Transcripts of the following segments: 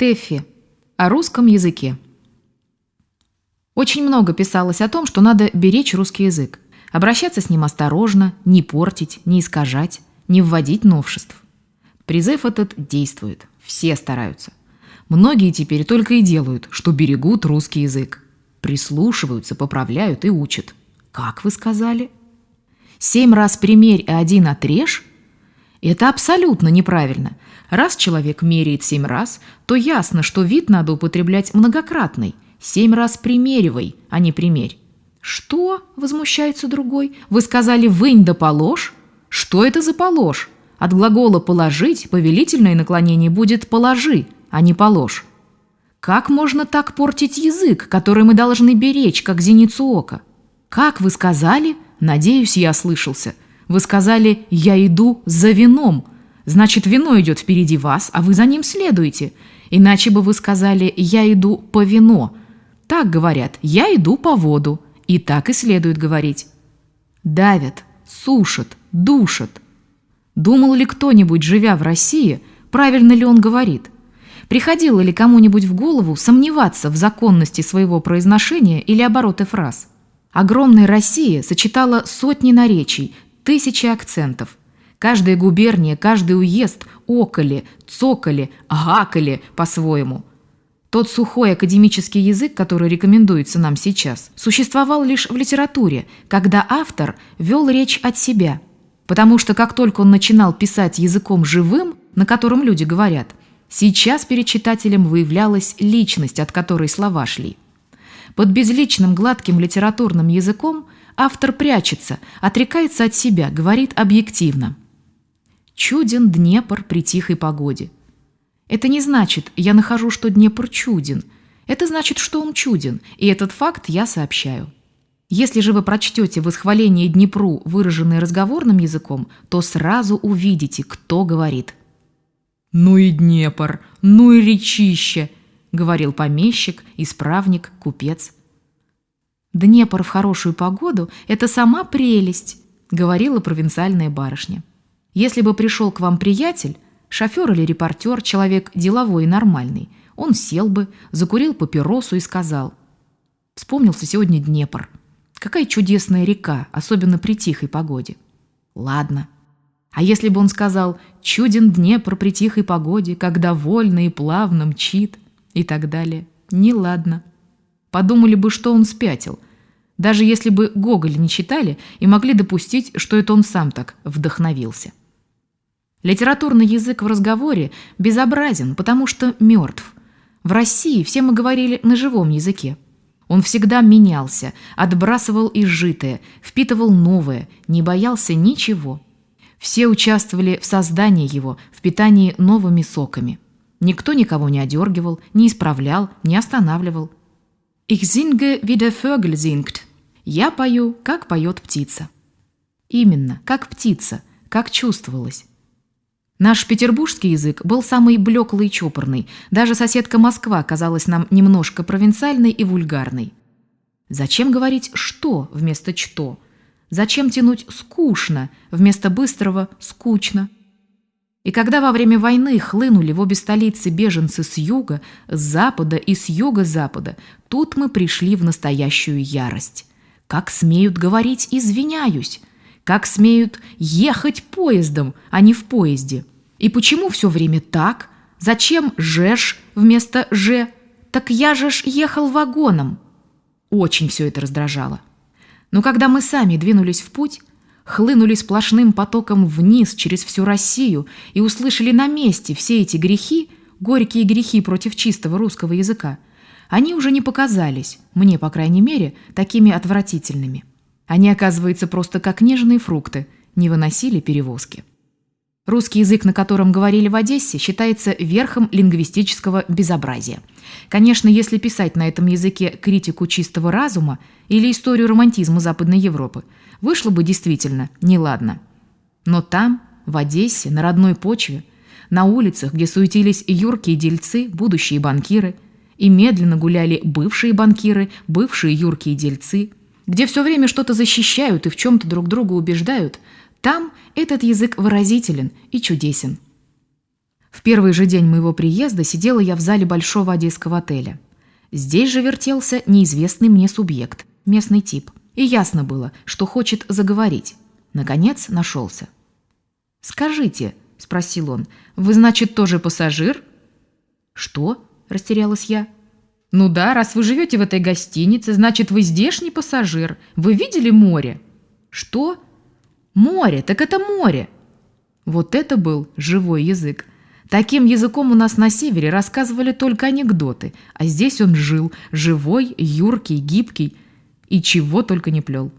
Тэффи. О русском языке. Очень много писалось о том, что надо беречь русский язык, обращаться с ним осторожно, не портить, не искажать, не вводить новшеств. Призыв этот действует, все стараются. Многие теперь только и делают, что берегут русский язык. Прислушиваются, поправляют и учат. Как вы сказали? Семь раз примерь и один отрежь? Это абсолютно неправильно. Раз человек меряет семь раз, то ясно, что вид надо употреблять многократный. Семь раз примеривай, а не примерь. «Что?» – возмущается другой. «Вы сказали «вынь да положь»? Что это за положь? От глагола «положить» повелительное наклонение будет «положи», а не «положь». Как можно так портить язык, который мы должны беречь, как зеницу ока? Как вы сказали? Надеюсь, я слышался. Вы сказали «я иду за вином». Значит, вино идет впереди вас, а вы за ним следуете. Иначе бы вы сказали «я иду по вино». Так говорят «я иду по воду». И так и следует говорить. Давят, сушат, душат. Думал ли кто-нибудь, живя в России, правильно ли он говорит? Приходило ли кому-нибудь в голову сомневаться в законности своего произношения или обороты фраз? Огромная Россия сочетала сотни наречий, тысячи акцентов. Каждая губерния, каждый уезд околи, цокали, гакали по-своему. Тот сухой академический язык, который рекомендуется нам сейчас, существовал лишь в литературе, когда автор вел речь от себя. Потому что как только он начинал писать языком живым, на котором люди говорят, сейчас перед читателем выявлялась личность, от которой слова шли. Под безличным гладким литературным языком автор прячется, отрекается от себя, говорит объективно. Чуден Днепр при тихой погоде. Это не значит, я нахожу, что Днепр чуден. Это значит, что он чуден, и этот факт я сообщаю. Если же вы прочтете восхваление Днепру, выраженное разговорным языком, то сразу увидите, кто говорит. «Ну и Днепр, ну и речище!» — говорил помещик, исправник, купец. «Днепр в хорошую погоду — это сама прелесть», — говорила провинциальная барышня. «Если бы пришел к вам приятель, шофер или репортер, человек деловой и нормальный, он сел бы, закурил папиросу и сказал, «Вспомнился сегодня Днепр. Какая чудесная река, особенно при тихой погоде». «Ладно». А если бы он сказал «Чуден Днепр при тихой погоде, когда вольно и плавно мчит», и так далее. Неладно. Подумали бы, что он спятил. Даже если бы Гоголь не читали и могли допустить, что это он сам так вдохновился. Литературный язык в разговоре безобразен, потому что мертв. В России все мы говорили на живом языке. Он всегда менялся, отбрасывал изжитое, впитывал новое, не боялся ничего. Все участвовали в создании его, в питании новыми соками. Никто никого не одергивал, не исправлял, не останавливал. «Ich singe, wie der Vögel singt». «Я пою, как поет птица». Именно, как птица, как чувствовалось. Наш петербургский язык был самый блеклый и чопорный. Даже соседка Москва казалась нам немножко провинциальной и вульгарной. Зачем говорить «что» вместо «что»? Зачем тянуть «скучно» вместо быстрого «скучно»? И когда во время войны хлынули в обе столицы беженцы с юга, с запада и с юго-запада, тут мы пришли в настоящую ярость. Как смеют говорить «извиняюсь», как смеют ехать поездом, а не в поезде. И почему все время так? Зачем «жеш» вместо «же»? Так я же ж ехал вагоном. Очень все это раздражало. Но когда мы сами двинулись в путь, хлынули сплошным потоком вниз через всю Россию и услышали на месте все эти грехи, горькие грехи против чистого русского языка, они уже не показались, мне, по крайней мере, такими отвратительными. Они, оказывается, просто как нежные фрукты, не выносили перевозки. Русский язык, на котором говорили в Одессе, считается верхом лингвистического безобразия. Конечно, если писать на этом языке критику чистого разума или историю романтизма Западной Европы, вышло бы действительно неладно. Но там, в Одессе, на родной почве, на улицах, где суетились юркие дельцы, будущие банкиры, и медленно гуляли бывшие банкиры, бывшие юркие дельцы, где все время что-то защищают и в чем-то друг друга убеждают – там этот язык выразителен и чудесен. В первый же день моего приезда сидела я в зале большого одесского отеля. Здесь же вертелся неизвестный мне субъект, местный тип. И ясно было, что хочет заговорить. Наконец нашелся. «Скажите», — спросил он, — «вы, значит, тоже пассажир?» «Что?» — растерялась я. «Ну да, раз вы живете в этой гостинице, значит, вы здешний пассажир. Вы видели море?» «Что?» «Море, так это море!» Вот это был живой язык. Таким языком у нас на севере рассказывали только анекдоты, а здесь он жил, живой, юркий, гибкий, и чего только не плел.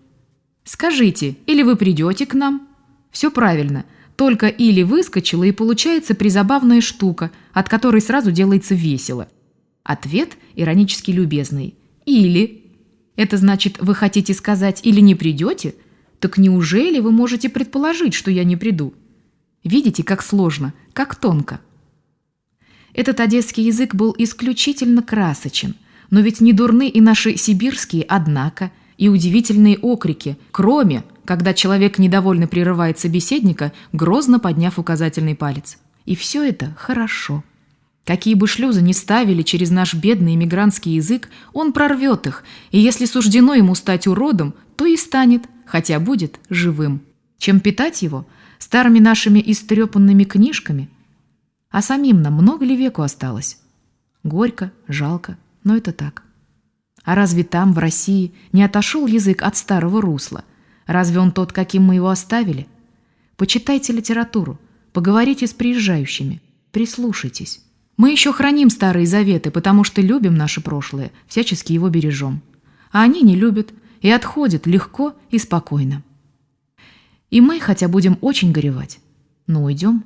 «Скажите, или вы придете к нам?» «Все правильно, только или выскочила, и получается призабавная штука, от которой сразу делается весело». Ответ иронически любезный. «Или». Это значит, вы хотите сказать «или не придете»? Так неужели вы можете предположить, что я не приду? Видите, как сложно, как тонко. Этот одесский язык был исключительно красочен, но ведь не дурны и наши сибирские «однако», и удивительные окрики, кроме, когда человек недовольно прерывает собеседника, грозно подняв указательный палец. И все это хорошо. Какие бы шлюзы ни ставили через наш бедный иммигрантский язык, он прорвет их, и если суждено ему стать уродом, то и станет, хотя будет живым. Чем питать его – старыми нашими истрепанными книжками. А самим нам много ли веку осталось? Горько, жалко, но это так. А разве там, в России, не отошел язык от старого русла? Разве он тот, каким мы его оставили? Почитайте литературу, поговорите с приезжающими, прислушайтесь. Мы еще храним старые заветы, потому что любим наше прошлое, всячески его бережем. А они не любят и отходят легко и спокойно. И мы, хотя будем очень горевать, но уйдем